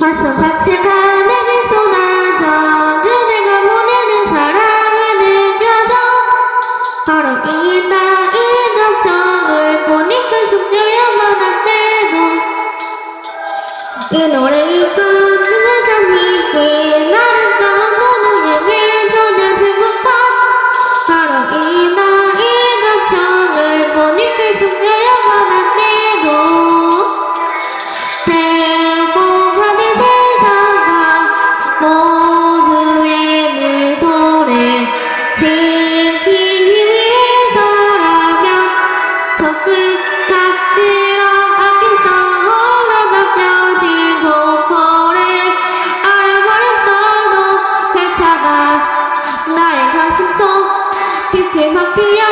화성 밭을 가내를 쏟아져 그대가 보내는 사랑을 느껴져 바로 이 나의 감정을 보니까 숨겨야만 그 안 되고 이 노래를 campeão.